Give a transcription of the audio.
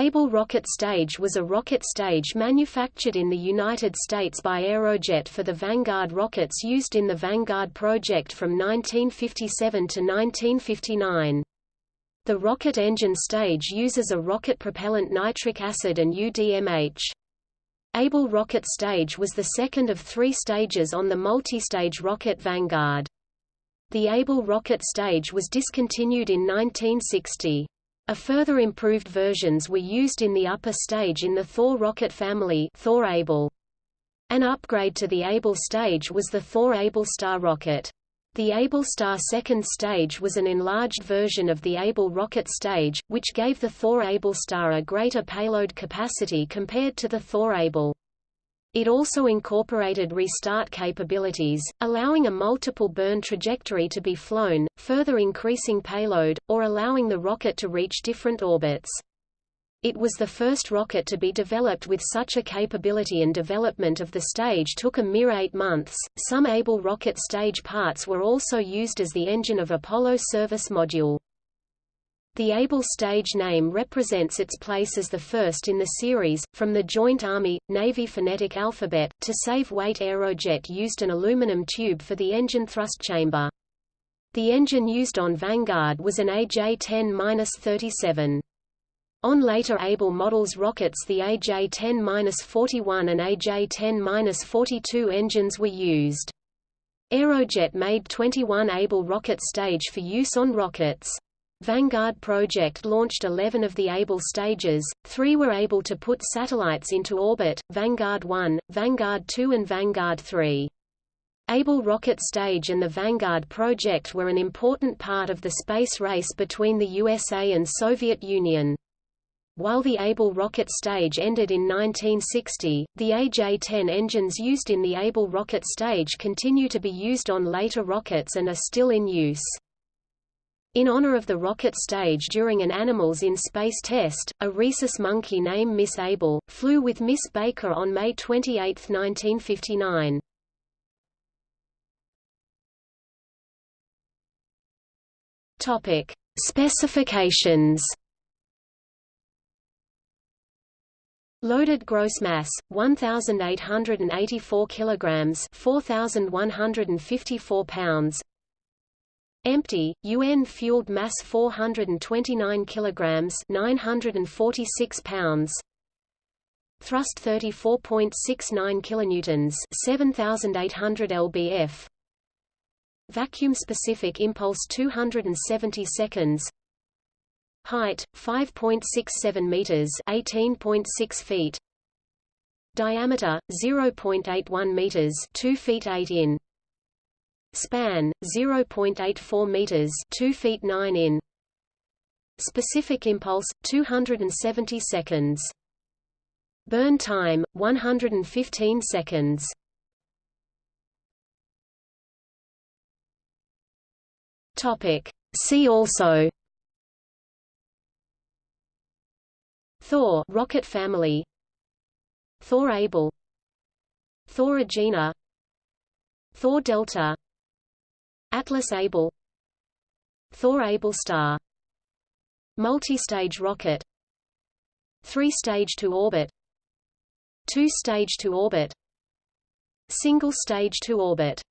Able rocket stage was a rocket stage manufactured in the United States by Aerojet for the Vanguard rockets used in the Vanguard project from 1957 to 1959. The rocket engine stage uses a rocket propellant nitric acid and UDMH. Able rocket stage was the second of three stages on the multi-stage rocket Vanguard. The Able rocket stage was discontinued in 1960. A further improved versions were used in the upper stage in the Thor rocket family Thor Able. An upgrade to the Able stage was the Thor Able Star rocket. The Able Star second stage was an enlarged version of the Able rocket stage, which gave the Thor Able Star a greater payload capacity compared to the Thor Able. It also incorporated restart capabilities, allowing a multiple burn trajectory to be flown, further increasing payload, or allowing the rocket to reach different orbits. It was the first rocket to be developed with such a capability and development of the stage took a mere eight months. Some Able rocket stage parts were also used as the engine of Apollo service module. The Able stage name represents its place as the first in the series. From the Joint Army-Navy phonetic alphabet, to save weight Aerojet used an aluminum tube for the engine thrust chamber. The engine used on Vanguard was an AJ-10-37. On later Able models rockets the AJ-10-41 and AJ-10-42 engines were used. Aerojet made 21 Able rocket stage for use on rockets. Vanguard project launched 11 of the Able stages, three were able to put satellites into orbit, Vanguard 1, Vanguard 2 and Vanguard 3. Able rocket stage and the Vanguard project were an important part of the space race between the USA and Soviet Union. While the Able rocket stage ended in 1960, the AJ-10 engines used in the Able rocket stage continue to be used on later rockets and are still in use. In honor of the rocket stage during an Animals in Space test, a rhesus monkey named Miss Able, flew with Miss Baker on May 28, 1959. Topic: Specifications. Loaded gross mass 1884 kilograms, 4154 pounds. Empty, UN-fueled mass 429 kilograms, 946 pounds. Thrust 34.69 kilonewtons, 7800 lbf. Vacuum specific impulse 270 seconds. Height 5.67 meters, 18.6 feet. Diameter 0.81 meters, 2 feet 8 in. Span 0.84 meters, 2 feet 9 in. Specific impulse 270 seconds. Burn time 115 seconds. Topic See also Thor rocket family Thor Able Thor Agena Thor Delta Atlas Able Thor Able Star Multi-stage rocket Three-stage to orbit Two-stage to orbit Single-stage to orbit